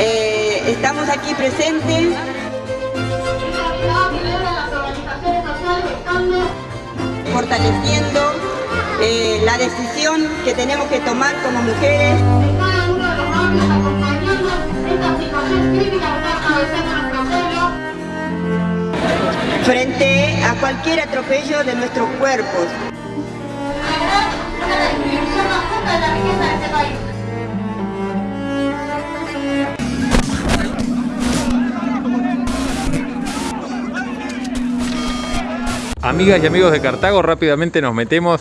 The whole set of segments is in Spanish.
Eh, estamos aquí presentes fortaleciendo eh, la decisión que tenemos que tomar como mujeres. Frente a cualquier atropello de nuestros cuerpos. Amigas y amigos de Cartago, rápidamente nos metemos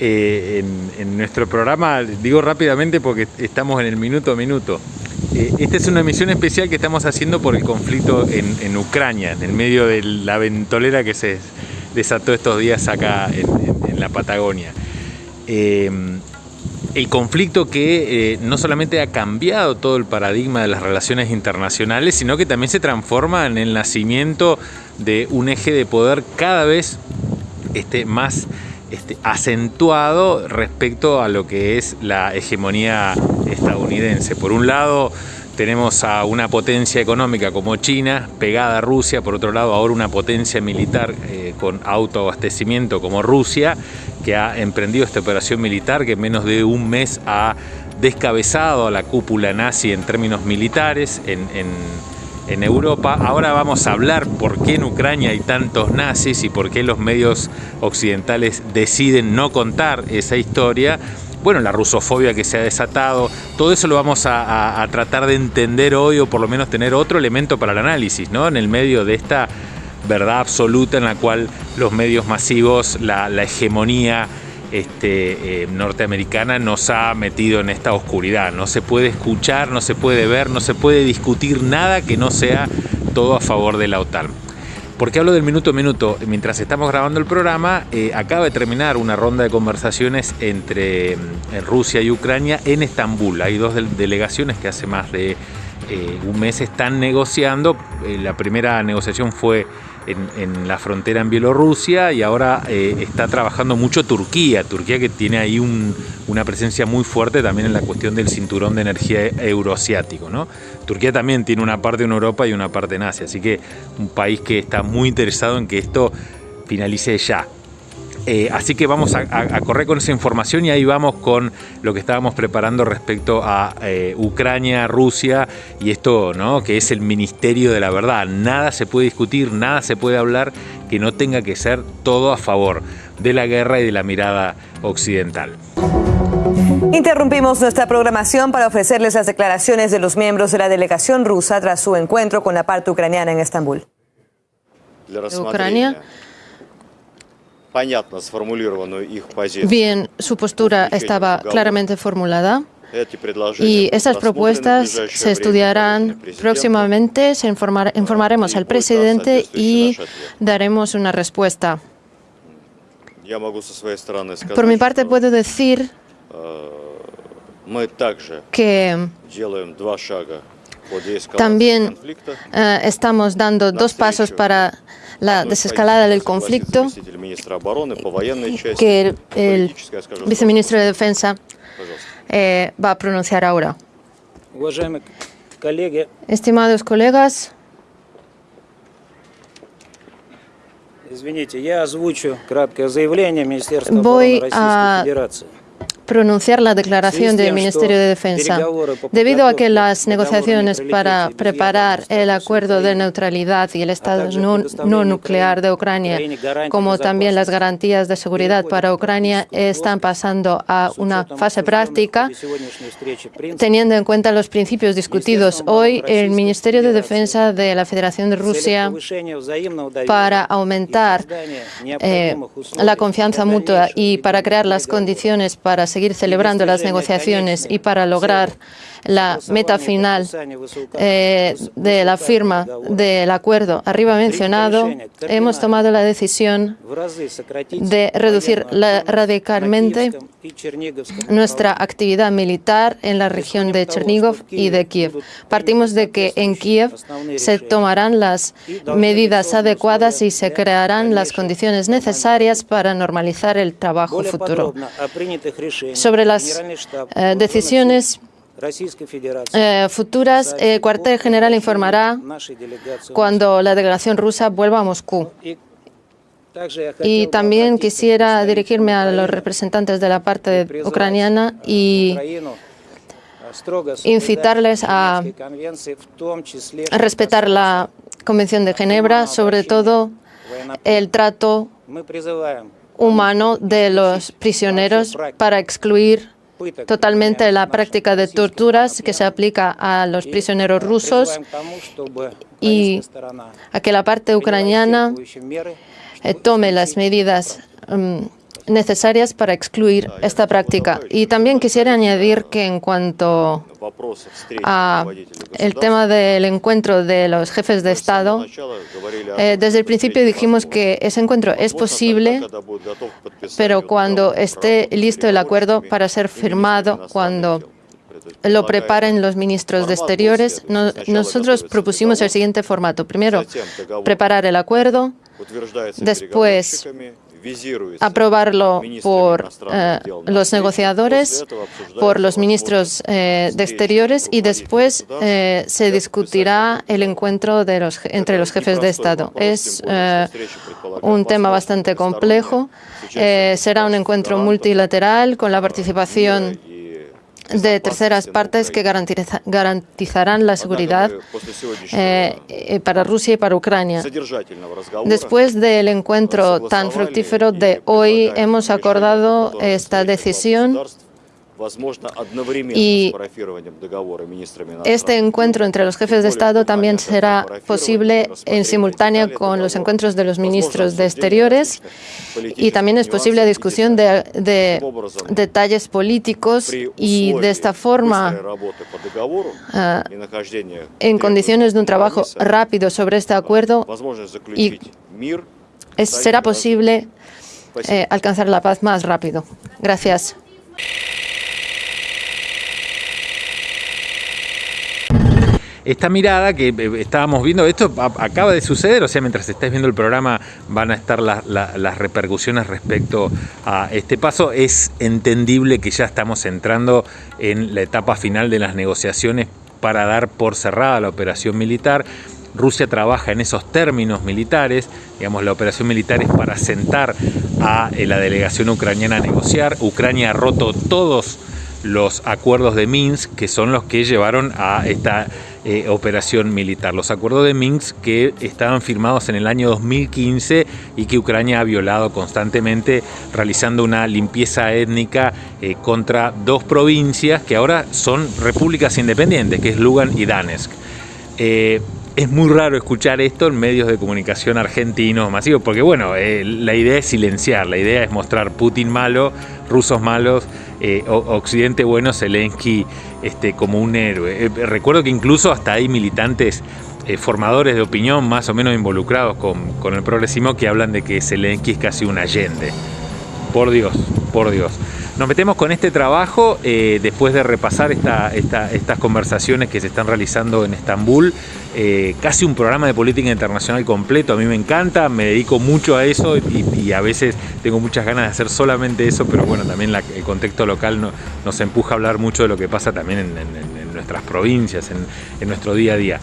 eh, en, nuestro programa. Digo rápidamente porque estamos en el minuto a minuto. Eh, esta es una emisión especial que estamos haciendo por el conflicto en, Ucrania, en el medio de la ventolera que se desató estos días acá en, la Patagonia. Eh, el conflicto que no solamente ha cambiado todo el paradigma de las relaciones internacionales, sino que también se transforma en el nacimiento de un eje de poder cada vez este, más este, acentuado respecto a lo que es la hegemonía estadounidense. Por un lado tenemos a una potencia económica como China pegada a Rusia, por otro lado ahora una potencia militar eh, con autoabastecimiento como Rusia, que ha emprendido esta operación militar que en menos de un mes ha descabezado a la cúpula nazi en términos militares en en Europa. Ahora vamos a hablar por qué en Ucrania hay tantos nazis y por qué los medios occidentales deciden no contar esa historia. Bueno, la rusofobia que se ha desatado, todo eso lo vamos a, tratar de entender hoy o por lo menos tener otro elemento para el análisis, ¿no? En el medio de esta verdad absoluta en la cual los medios masivos, la hegemonía, este, eh, norteamericana nos ha metido en esta oscuridad. No se puede escuchar, no se puede ver, no se puede discutir nada que no sea todo a favor de la OTAN. Porque hablo del minuto a minuto? Mientras estamos grabando el programa, eh, acaba de terminar una ronda de conversaciones entre mm, Rusia y Ucrania en Estambul. Hay dos delegaciones que hace más de eh, un mes están negociando. la primera negociación fue en, la frontera en Bielorrusia y ahora eh, está trabajando mucho Turquía, Turquía que tiene ahí una presencia muy fuerte también en la cuestión del cinturón de energía euroasiático. ¿no? Turquía también tiene una parte en Europa y una parte en Asia, así que un país que está muy interesado en que esto finalice ya. Eh, así que vamos a, correr con esa información y ahí vamos con lo que estábamos preparando respecto a eh, Ucrania, Rusia y esto, ¿no? Que es el Ministerio de la Verdad. Nada se puede discutir, nada se puede hablar que no tenga que ser todo a favor de la guerra y de la mirada occidental. Interrumpimos nuestra programación para ofrecerles las declaraciones de los miembros de la delegación rusa tras su encuentro con la parte ucraniana en Estambul. Ucrania Bien, su postura estaba claramente formulada. Y estas propuestas se estudiarán próximamente, se informaremos al presidente y daremos una respuesta. Por mi parte puedo decir que también eh, estamos dando dos pasos para la desescalada del conflicto que el, viceministro de Defensa eh, va a pronunciar ahora. Estimados colegas, voy a pronunciar la declaración del Ministerio de Defensa. Debido a que las negociaciones para preparar el acuerdo de neutralidad y el Estado no, nuclear de Ucrania, como también las garantías de seguridad para Ucrania, están pasando a una fase práctica, teniendo en cuenta los principios discutidos hoy, el Ministerio de Defensa de la Federación de Rusia para aumentar eh, la confianza mutua y para crear las condiciones para seguir seguir celebrando las negociaciones y para lograr la meta final eh, de la firma del acuerdo arriba mencionado, hemos tomado la decisión de reducir radicalmente nuestra actividad militar en la región de Chernigov y de Kiev. Partimos de que en Kiev se tomarán las medidas adecuadas y se crearán las condiciones necesarias para normalizar el trabajo futuro. Sobre las eh, decisiones eh, futuras, el eh, cuartel general informará cuando la delegación rusa vuelva a Moscú. Y también quisiera dirigirme a los representantes de la parte ucraniana y incitarles a respetar la Convención de Ginebra, sobre todo el trato humano de los prisioneros para excluir totalmente la práctica de torturas que se aplica a los prisioneros rusos y a que la parte ucraniana eh, tome las medidas mm, necesarias para excluir esta práctica. Y también quisiera añadir que en cuanto a el tema del encuentro de los jefes de Estado, eh, desde el principio dijimos que ese encuentro es posible, pero cuando esté listo el acuerdo para ser firmado, cuando lo preparen los ministros de Exteriores, nosotros propusimos el siguiente formato. Primero, preparar el acuerdo, después aprobarlo por eh, los negociadores, por los ministros eh, de Exteriores y después eh, se discutirá el encuentro de los, entre los jefes de Estado. Es un tema bastante complejo. será un encuentro multilateral con la participación de terceras partes que garantizarán la seguridad eh, eh, para Rusia y para Ucrania. Después del encuentro tan fructífero de hoy, hemos acordado esta decisión y este encuentro entre los jefes de Estado también será posible en simultánea con los encuentros de los ministros de Exteriores y también es posible la discusión de, detalles políticos y de esta forma, en condiciones de un trabajo rápido sobre este acuerdo, y será posible eh, alcanzar la paz más rápido. Gracias. Esta mirada que eh, estábamos viendo, esto acaba de suceder, o sea, mientras estáis viendo el programa van a estar las repercusiones respecto a este paso. Es entendible que ya estamos entrando en la etapa final de las negociaciones para dar por cerrada la operación militar. Rusia trabaja en esos términos militares, digamos, la operación militar es para sentar a eh, la delegación ucraniana a negociar. Ucrania ha roto todos los acuerdos de Minsk, que son los que llevaron a esta eh, operación militar. Los acuerdos de Minsk que estaban firmados en el año 2015 y que Ucrania ha violado constantemente realizando una limpieza étnica eh, contra dos provincias que ahora son repúblicas independientes, que es Lugan y Danetsk. Eh, es muy raro escuchar esto en medios de comunicación argentinos masivos, porque bueno, eh, la idea es silenciar, la idea es mostrar Putin malo, rusos malos, eh, Occidente bueno, Zelensky este, como un héroe. Eh, recuerdo que incluso hasta hay militantes formadores de opinión más o menos involucrados con, con el progresismo que hablan de que Zelensky es casi un Allende. Por Dios, por Dios. Nos metemos con este trabajo eh, después de repasar estas conversaciones que se están realizando en Estambul. Eh, casi un programa de política internacional completo. A mí me encanta, me dedico mucho a eso y, a veces tengo muchas ganas de hacer solamente eso, pero bueno, también el contexto local nos empuja a hablar mucho de lo que pasa también en, nuestras provincias, en, nuestro día a día.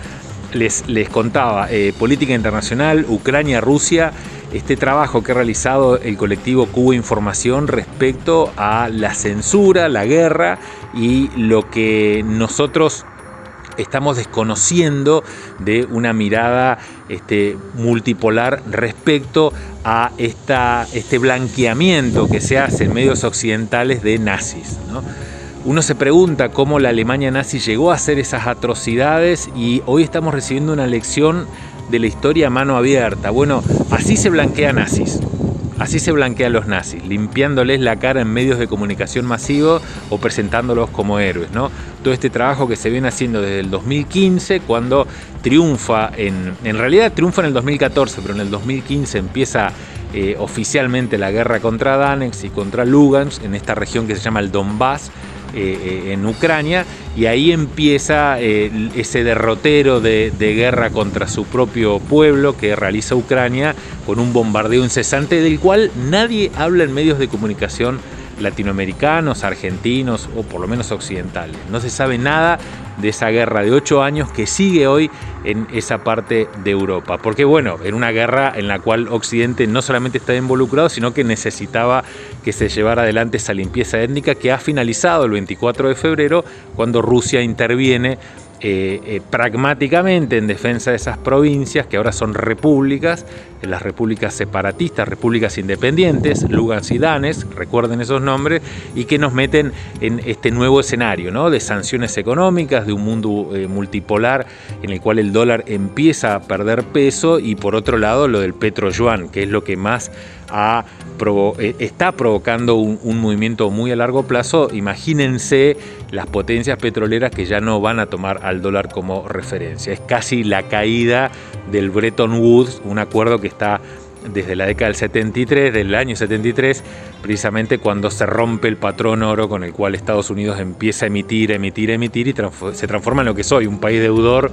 Les, contaba, eh, política internacional, Ucrania, Rusia este trabajo que ha realizado el colectivo Cuba Información respecto a la censura, la guerra y lo que nosotros estamos desconociendo de una mirada este, multipolar respecto a esta, este blanqueamiento que se hace en medios occidentales de nazis. Uno se pregunta cómo la Alemania nazi llegó a hacer esas atrocidades y hoy estamos recibiendo una lección de la historia a mano abierta. Bueno, así se blanquea nazis. Así se blanquean los nazis, limpiándoles la cara en medios de comunicación masivo o presentándolos como héroes. ¿no? Todo este trabajo que se viene haciendo desde el 2015, cuando triunfa, en, en realidad triunfa en el 2014, pero en el 2015 empieza eh, oficialmente la guerra contra Danex y contra Lugansk, en esta región que se llama el Donbass, eh, eh, en Ucrania y ahí empieza eh, ese derrotero de, guerra contra su propio pueblo que realiza Ucrania con un bombardeo incesante del cual nadie habla en medios de comunicación latinoamericanos, argentinos o por lo menos occidentales. No se sabe nada de esa guerra de ocho años que sigue hoy en esa parte de Europa. Porque bueno, en una guerra en la cual Occidente no solamente está involucrado, sino que necesitaba que se llevara adelante esa limpieza étnica que ha finalizado el 24 de febrero cuando Rusia interviene eh, eh, pragmáticamente en defensa de esas provincias que ahora son repúblicas, las repúblicas separatistas, repúblicas independientes, Lugansk y Danes, recuerden esos nombres, y que nos meten en este nuevo escenario ¿no? de sanciones económicas, de un mundo eh, multipolar en el cual el dólar empieza a perder peso y por otro lado lo del petro yuan, que es lo que más eh, está provocando un, movimiento muy a largo plazo. Imagínense las potencias petroleras que ya no van a tomar al dólar como referencia. Es casi la caída del Bretton Woods, un acuerdo que está desde la década del 73, del año 73, precisamente cuando se rompe el patrón oro con el cual Estados Unidos empieza a emitir, emitir, emitir y se transforma en lo que soy, un país deudor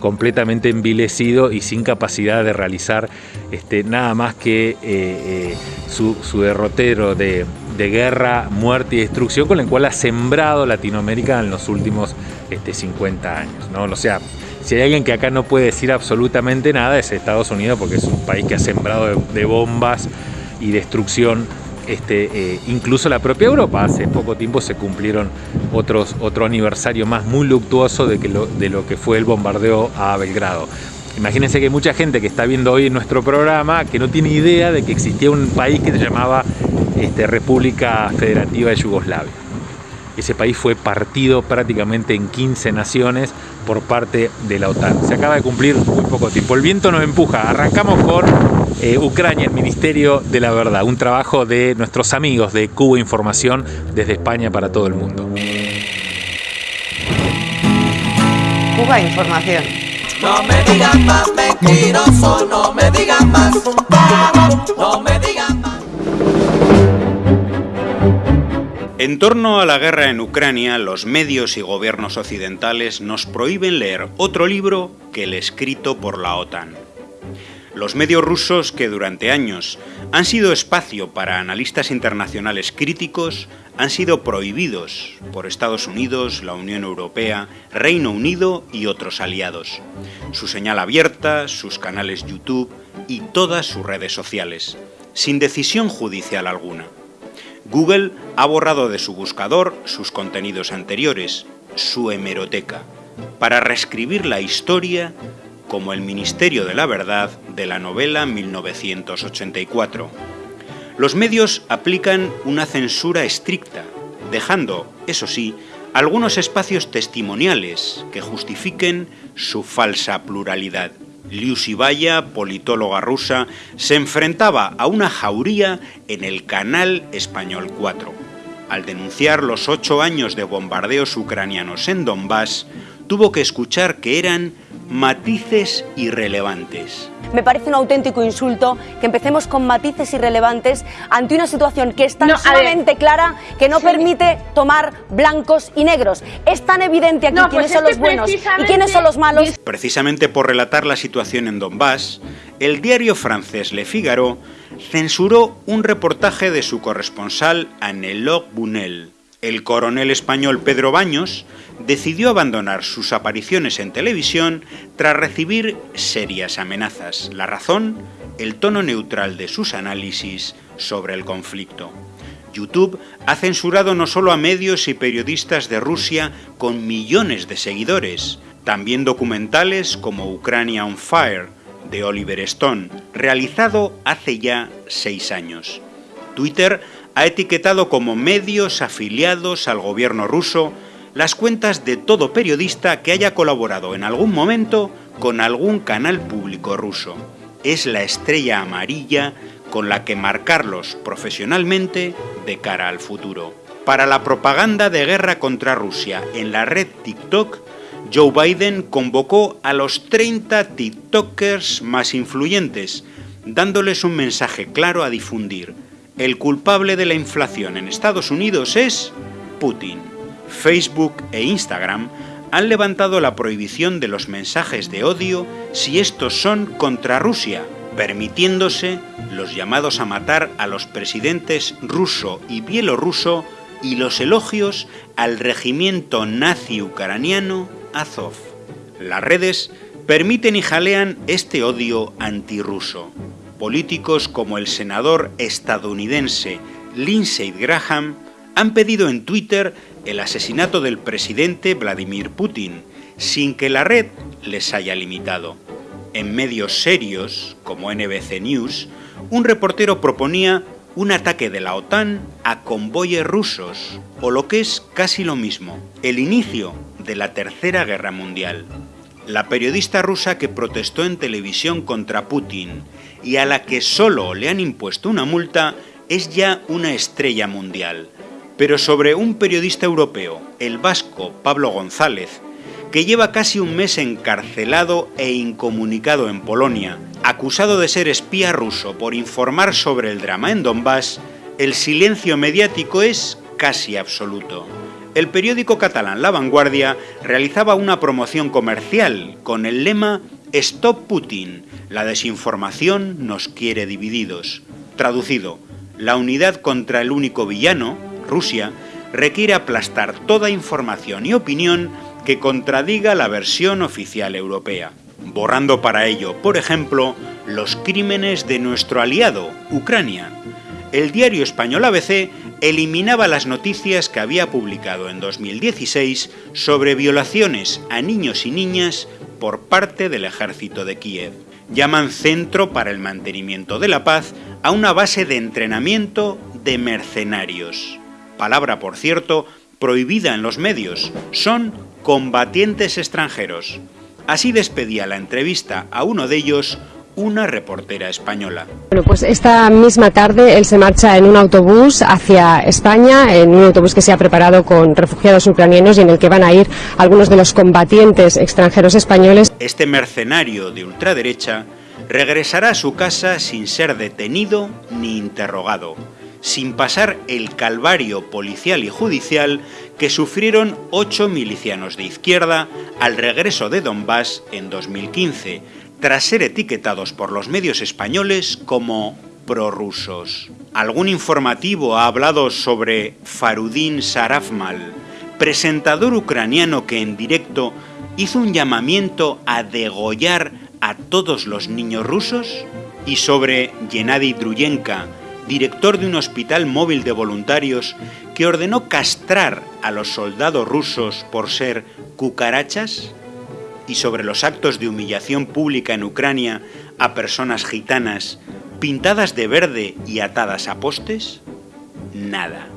completamente envilecido y sin capacidad de realizar este, nada más que eh, eh, su, derrotero de, guerra, muerte y destrucción con el cual ha sembrado Latinoamérica en los últimos este, 50 años. ¿no? O sea, si hay alguien que acá no puede decir absolutamente nada es Estados Unidos porque es un país que ha sembrado de bombas y destrucción este, eh, incluso la propia Europa. Hace poco tiempo se cumplieron otros, otro aniversario más muy luctuoso de, que lo, de lo que fue el bombardeo a Belgrado. Imagínense que hay mucha gente que está viendo hoy nuestro programa que no tiene idea de que existía un país que se llamaba este, República Federativa de Yugoslavia. Ese país fue partido prácticamente en 15 naciones por parte de la OTAN. Se acaba de cumplir muy poco tiempo. El viento nos empuja. Arrancamos con eh, Ucrania, el Ministerio de la Verdad, un trabajo de nuestros amigos de Cuba Información desde España para todo el mundo. Cuba Información. No me digan más mentiroso, En torno a la guerra en Ucrania, los medios y gobiernos occidentales nos prohíben leer otro libro que el escrito por la OTAN. Los medios rusos, que durante años han sido espacio para analistas internacionales críticos, han sido prohibidos por Estados Unidos, la Unión Europea, Reino Unido y otros aliados. Su señal abierta, sus canales YouTube y todas sus redes sociales, sin decisión judicial alguna. Google ha borrado de su buscador sus contenidos anteriores, su hemeroteca, para reescribir la historia como el Ministerio de la Verdad de la novela 1984. Los medios aplican una censura estricta, dejando, eso sí, algunos espacios testimoniales que justifiquen su falsa pluralidad. Liu Sibaya, politóloga rusa, se enfrentaba a una jauría en el canal Español 4. Al denunciar los ocho años de bombardeos ucranianos en Donbass, tuvo que escuchar que eran matices irrelevantes. Me parece un auténtico insulto que empecemos con matices irrelevantes ante una situación que es tan sumamente clara que no permite tomar blancos y negros. Es tan evidente aquí quiénes pues son los buenos y quiénes son los malos. Precisamente por relatar la situación en Donbass, el diario francés Le Figaro censuró un reportaje de su corresponsal Anne-Laure Bunel. El coronel español Pedro Baños decidió abandonar sus apariciones en televisión tras recibir serias amenazas. La razón, el tono neutral de sus análisis sobre el conflicto. YouTube ha censurado no solo a medios y periodistas de Rusia con millones de seguidores, también documentales como Ucrania on Fire, de Oliver Stone, realizado hace ya seis años. Twitter ha etiquetado como medios afiliados al gobierno ruso las cuentas de todo periodista que haya colaborado en algún momento con algún canal público ruso. Es la estrella amarilla con la que marcarlos profesionalmente de cara al futuro. Para la propaganda de guerra contra Rusia en la red TikTok, Joe Biden convocó a los 30 TikTokers más influyentes, dándoles un mensaje claro a difundir. El culpable de la inflación en Estados Unidos es Putin. Facebook e Instagram han levantado la prohibición de los mensajes de odio si estos son contra Rusia permitiéndose los llamados a matar a los presidentes ruso y bielorruso y los elogios al regimiento nazi ucraniano Azov. Las redes permiten y jalean este odio antirruso. Políticos como el senador estadounidense Lindsey Graham han pedido en Twitter el asesinato del presidente Vladimir Putin, sin que la red les haya limitado. En medios serios, como NBC News, un reportero proponía un ataque de la OTAN a convoyes rusos, o lo que es casi lo mismo, el inicio de la Tercera Guerra Mundial. La periodista rusa que protestó en televisión contra Putin y a la que solo le han impuesto una multa es ya una estrella mundial. Pero sobre un periodista europeo, el vasco Pablo González, que lleva casi un mes encarcelado e incomunicado en Polonia, acusado de ser espía ruso por informar sobre el drama en Donbass, el silencio mediático es casi absoluto. El periódico catalán La Vanguardia realizaba una promoción comercial con el lema Stop Putin, la desinformación nos quiere divididos. Traducido, la unidad contra el único villano, Rusia, requiere aplastar toda información y opinión que contradiga la versión oficial europea, borrando para ello, por ejemplo, los crímenes de nuestro aliado, Ucrania. El diario español ABC eliminaba las noticias que había publicado en 2016 sobre violaciones a niños y niñas por parte del ejército de Kiev. Llaman Centro para el Mantenimiento de la Paz a una base de entrenamiento de mercenarios. Palabra, por cierto, prohibida en los medios. Son combatientes extranjeros. Así despedía la entrevista a uno de ellos una reportera española. Bueno, pues esta misma tarde él se marcha en un autobús hacia España, en un autobús que se ha preparado con refugiados ucranianos y en el que van a ir algunos de los combatientes extranjeros españoles. Este mercenario de ultraderecha regresará a su casa sin ser detenido ni interrogado sin pasar el calvario policial y judicial que sufrieron ocho milicianos de izquierda al regreso de Donbass en 2015, tras ser etiquetados por los medios españoles como prorrusos. Algún informativo ha hablado sobre Farudin Sarafmal, presentador ucraniano que en directo hizo un llamamiento a degollar a todos los niños rusos, y sobre Gennady Druyenka, director de un hospital móvil de voluntarios que ordenó castrar a los soldados rusos por ser cucarachas? ¿Y sobre los actos de humillación pública en Ucrania a personas gitanas pintadas de verde y atadas a postes? Nada.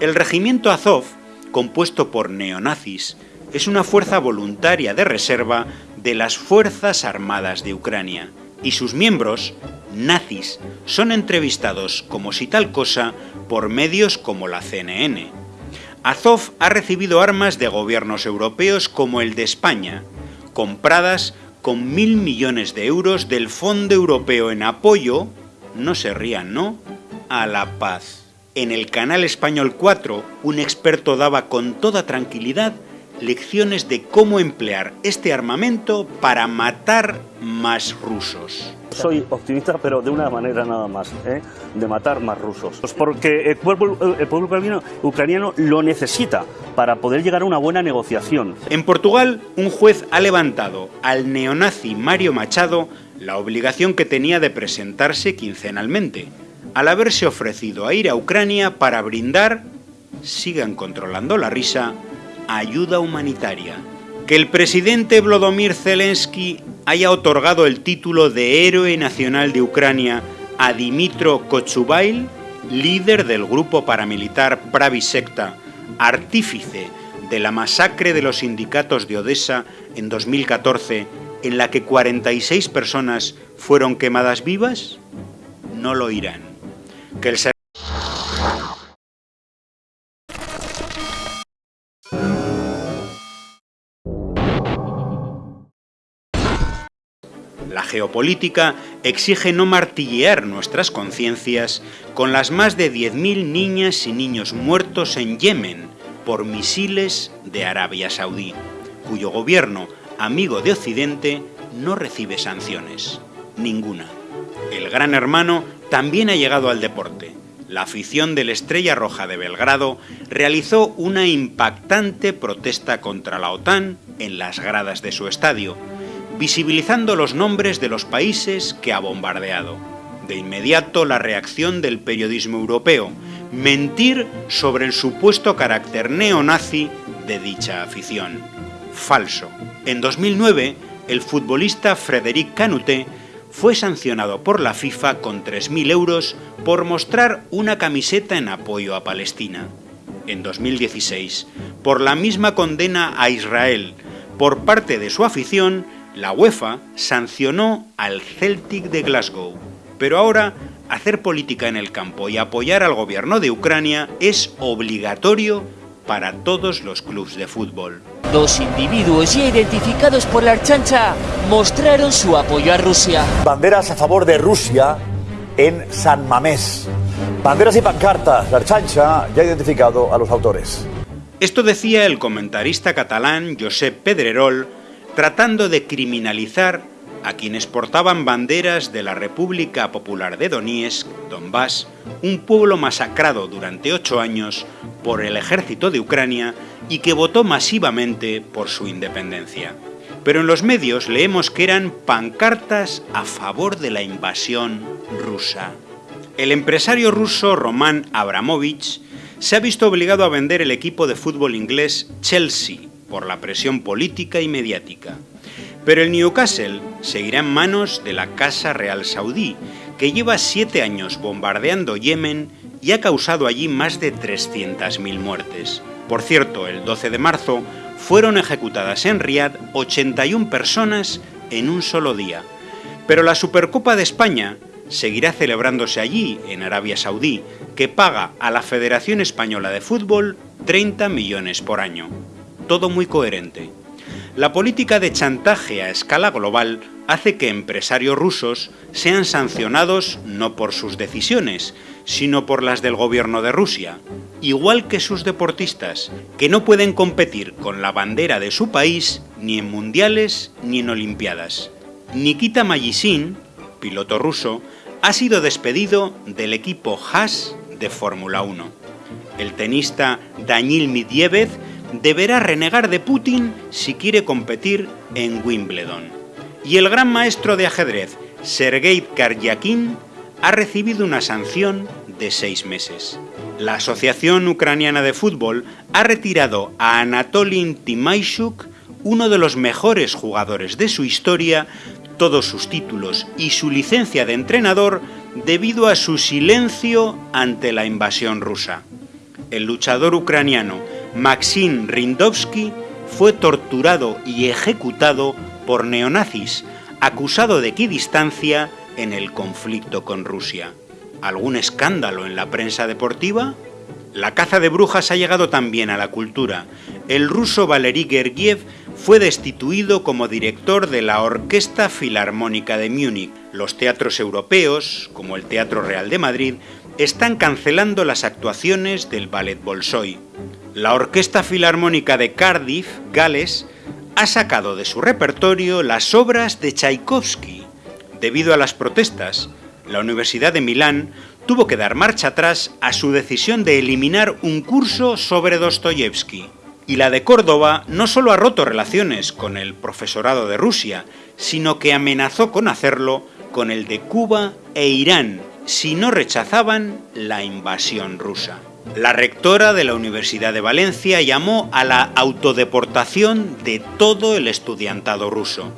El regimiento Azov, compuesto por neonazis, es una fuerza voluntaria de reserva de las Fuerzas Armadas de Ucrania y sus miembros nazis son entrevistados como si tal cosa por medios como la CNN. Azov ha recibido armas de gobiernos europeos como el de España, compradas con mil millones de euros del Fondo Europeo en apoyo, no se rían, ¿no?, a la paz. En el canal Español 4, un experto daba con toda tranquilidad lecciones de cómo emplear este armamento para matar más rusos. Soy optimista, pero de una manera nada más, ¿eh? de matar más rusos. Pues porque el pueblo, el pueblo ucraniano, ucraniano lo necesita para poder llegar a una buena negociación. En Portugal, un juez ha levantado al neonazi Mario Machado la obligación que tenía de presentarse quincenalmente, al haberse ofrecido a ir a Ucrania para brindar, sigan controlando la risa, ayuda humanitaria. Que el presidente Vladimir Zelensky haya otorgado el título de Héroe Nacional de Ucrania a Dimitro Kochubail, líder del grupo paramilitar Pravi Sekta, artífice de la masacre de los sindicatos de Odessa en 2014, en la que 46 personas fueron quemadas vivas? No lo irán. Que el La geopolítica exige no martillear nuestras conciencias con las más de 10.000 niñas y niños muertos en Yemen por misiles de Arabia Saudí, cuyo gobierno, amigo de Occidente, no recibe sanciones. Ninguna. El gran hermano también ha llegado al deporte. La afición de la Estrella Roja de Belgrado realizó una impactante protesta contra la OTAN en las gradas de su estadio, visibilizando los nombres de los países que ha bombardeado. De inmediato la reacción del periodismo europeo, mentir sobre el supuesto carácter neonazi de dicha afición. Falso. En 2009, el futbolista Frédéric Canuté fue sancionado por la FIFA con 3.000 euros por mostrar una camiseta en apoyo a Palestina. En 2016, por la misma condena a Israel por parte de su afición, la UEFA sancionó al Celtic de Glasgow. Pero ahora, hacer política en el campo y apoyar al gobierno de Ucrania es obligatorio para todos los clubes de fútbol. Dos individuos ya identificados por la Archancha mostraron su apoyo a Rusia. Banderas a favor de Rusia en San Mamés. Banderas y pancartas. La Archancha ya ha identificado a los autores. Esto decía el comentarista catalán Josep Pedrerol, tratando de criminalizar a quienes portaban banderas de la República Popular de Donetsk, Donbass, un pueblo masacrado durante ocho años por el ejército de Ucrania y que votó masivamente por su independencia. Pero en los medios leemos que eran pancartas a favor de la invasión rusa. El empresario ruso Roman Abramovich se ha visto obligado a vender el equipo de fútbol inglés Chelsea por la presión política y mediática. Pero el Newcastle seguirá en manos de la Casa Real Saudí, que lleva siete años bombardeando Yemen y ha causado allí más de 300.000 muertes. Por cierto, el 12 de marzo fueron ejecutadas en Riad 81 personas en un solo día. Pero la Supercopa de España seguirá celebrándose allí, en Arabia Saudí, que paga a la Federación Española de Fútbol 30 millones por año. Todo muy coherente. La política de chantaje a escala global hace que empresarios rusos sean sancionados no por sus decisiones, sino por las del gobierno de Rusia, igual que sus deportistas, que no pueden competir con la bandera de su país ni en mundiales ni en olimpiadas. Nikita Mayisin, piloto ruso, ha sido despedido del equipo Haas de Fórmula 1. El tenista Daniil Medvedev deberá renegar de Putin si quiere competir en Wimbledon. Y el gran maestro de ajedrez, Sergei Karyakin, ha recibido una sanción de seis meses. La Asociación Ucraniana de Fútbol ha retirado a Anatolin Timaishuk, uno de los mejores jugadores de su historia, todos sus títulos y su licencia de entrenador debido a su silencio ante la invasión rusa. El luchador ucraniano Maxim Rindovsky fue torturado y ejecutado por neonazis, acusado de equidistancia en el conflicto con Rusia. ¿Algún escándalo en la prensa deportiva? La caza de brujas ha llegado también a la cultura. El ruso Valery Gergiev fue destituido como director de la Orquesta Filarmónica de Múnich. Los teatros europeos, como el Teatro Real de Madrid, están cancelando las actuaciones del Ballet Bolshoi la Orquesta Filarmónica de Cardiff, Gales, ha sacado de su repertorio las obras de Tchaikovsky. Debido a las protestas, la Universidad de Milán tuvo que dar marcha atrás a su decisión de eliminar un curso sobre Dostoyevsky. Y la de Córdoba no solo ha roto relaciones con el profesorado de Rusia, sino que amenazó con hacerlo con el de Cuba e Irán si no rechazaban la invasión rusa. La rectora de la Universidad de Valencia llamó a la autodeportación de todo el estudiantado ruso.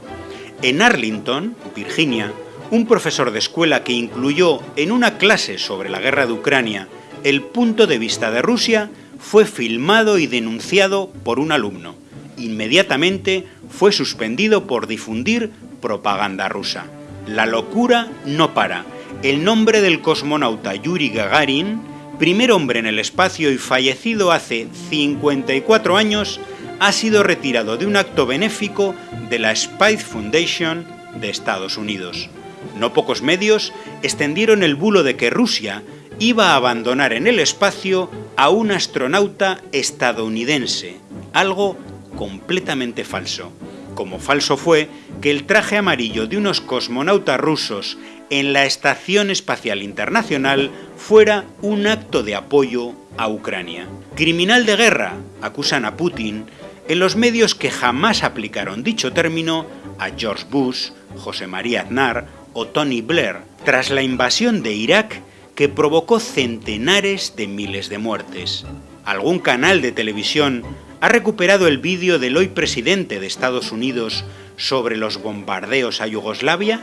En Arlington, Virginia, un profesor de escuela que incluyó en una clase sobre la guerra de Ucrania el punto de vista de Rusia fue filmado y denunciado por un alumno. Inmediatamente fue suspendido por difundir propaganda rusa. La locura no para. El nombre del cosmonauta Yuri Gagarin primer hombre en el espacio y fallecido hace 54 años, ha sido retirado de un acto benéfico de la Spice Foundation de Estados Unidos. No pocos medios extendieron el bulo de que Rusia iba a abandonar en el espacio a un astronauta estadounidense, algo completamente falso. Como falso fue que el traje amarillo de unos cosmonautas rusos en la Estación Espacial Internacional fuera un acto de apoyo a Ucrania. Criminal de guerra, acusan a Putin, en los medios que jamás aplicaron dicho término a George Bush, José María Aznar o Tony Blair, tras la invasión de Irak que provocó centenares de miles de muertes. Algún canal de televisión ha recuperado el vídeo del hoy presidente de Estados Unidos sobre los bombardeos a Yugoslavia,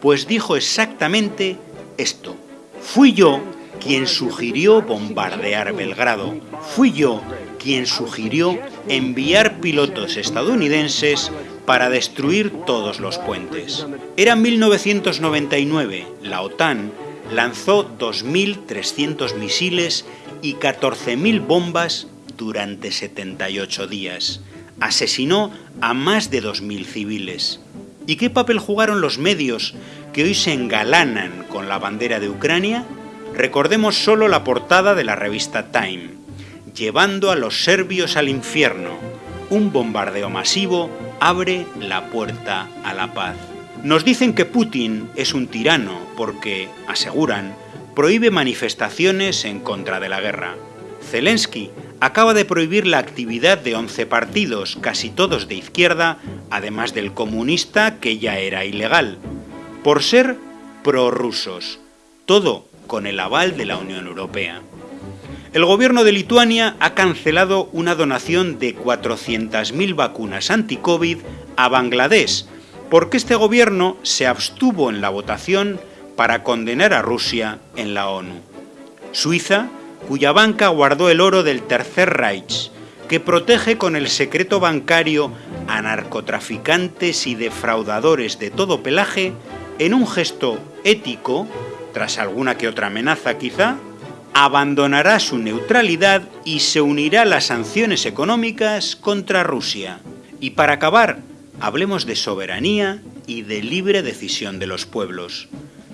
pues dijo exactamente esto. Fui yo quien sugirió bombardear Belgrado. Fui yo quien sugirió enviar pilotos estadounidenses para destruir todos los puentes. Era 1999, la OTAN lanzó 2.300 misiles y 14.000 bombas durante 78 días. Asesinó a más de 2.000 civiles. ¿Y qué papel jugaron los medios que hoy se engalanan con la bandera de Ucrania? Recordemos solo la portada de la revista Time, llevando a los serbios al infierno. Un bombardeo masivo abre la puerta a la paz. Nos dicen que Putin es un tirano porque, aseguran, prohíbe manifestaciones en contra de la guerra. Zelensky acaba de prohibir la actividad de 11 partidos, casi todos de izquierda, además del comunista que ya era ilegal, por ser prorrusos, todo con el aval de la Unión Europea. El gobierno de Lituania ha cancelado una donación de 400.000 vacunas anti-COVID a Bangladesh, porque este gobierno se abstuvo en la votación para condenar a Rusia en la ONU. Suiza cuya banca guardó el oro del Tercer Reich, que protege con el secreto bancario a narcotraficantes y defraudadores de todo pelaje, en un gesto ético, tras alguna que otra amenaza quizá, abandonará su neutralidad y se unirá a las sanciones económicas contra Rusia. Y para acabar, hablemos de soberanía y de libre decisión de los pueblos.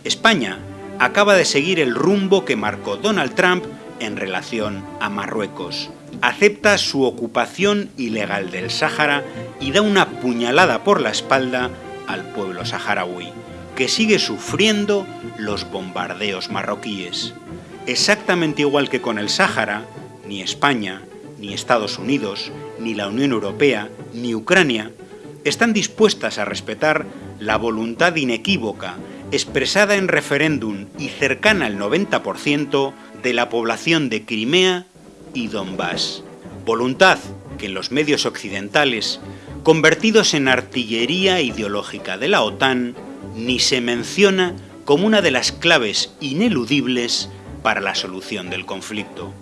España acaba de seguir el rumbo que marcó Donald Trump en relación a Marruecos. Acepta su ocupación ilegal del Sáhara y da una puñalada por la espalda al pueblo saharaui, que sigue sufriendo los bombardeos marroquíes. Exactamente igual que con el Sáhara, ni España, ni Estados Unidos, ni la Unión Europea, ni Ucrania están dispuestas a respetar la voluntad inequívoca, expresada en referéndum y cercana al 90%, de la población de Crimea y Donbass. Voluntad que en los medios occidentales, convertidos en artillería ideológica de la OTAN, ni se menciona como una de las claves ineludibles para la solución del conflicto.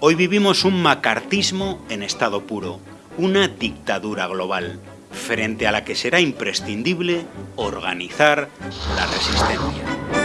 Hoy vivimos un macartismo en estado puro, una dictadura global, frente a la que será imprescindible organizar la resistencia.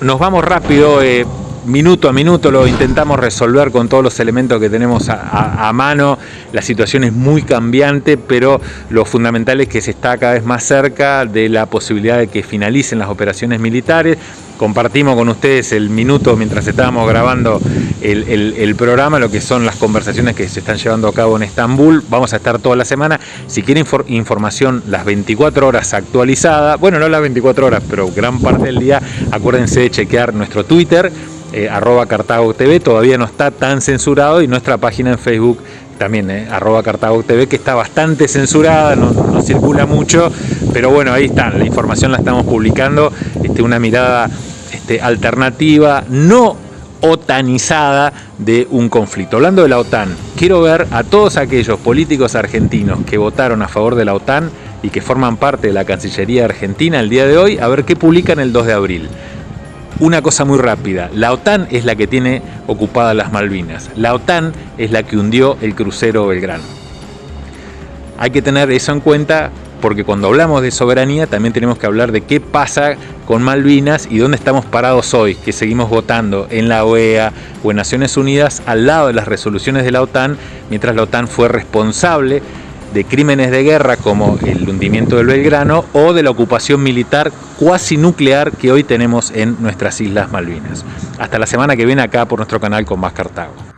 Nos vamos rápido, eh, minuto a minuto lo intentamos resolver con todos los elementos que tenemos a, mano. La situación es muy cambiante, pero lo fundamental es que se está cada vez más cerca de la posibilidad de que finalicen las operaciones militares compartimos con ustedes el minuto mientras estábamos grabando el, programa, lo que son las conversaciones que se están llevando a cabo en Estambul. Vamos a estar toda la semana. Si quieren información las 24 horas actualizada, bueno, no las 24 horas, pero gran parte del día, acuérdense de chequear nuestro Twitter, eh, arroba Cartago TV, todavía no está tan censurado, y nuestra página en Facebook también, eh, arroba Cartago TV, que está bastante censurada, no, circula mucho, pero bueno, ahí está, la información la estamos publicando, este, una mirada este, alternativa no otanizada de un conflicto. Hablando de la OTAN, quiero ver a todos aquellos políticos argentinos que votaron a favor de la OTAN y que forman parte de la Cancillería Argentina el día de hoy, a ver qué publican el 2 de abril. Una cosa muy rápida, la OTAN es la que tiene ocupadas las Malvinas, la OTAN es la que hundió el crucero Belgrano. Hay que tener eso en cuenta porque cuando hablamos de soberanía también tenemos que hablar de qué pasa con Malvinas y dónde estamos parados hoy, que seguimos votando en la OEA o en Naciones Unidas al lado de las resoluciones de la OTAN, mientras la OTAN fue responsable de crímenes de guerra como el hundimiento del Belgrano o de la ocupación militar cuasi nuclear que hoy tenemos en nuestras Islas Malvinas. Hasta la semana que viene acá por nuestro canal con más Cartago.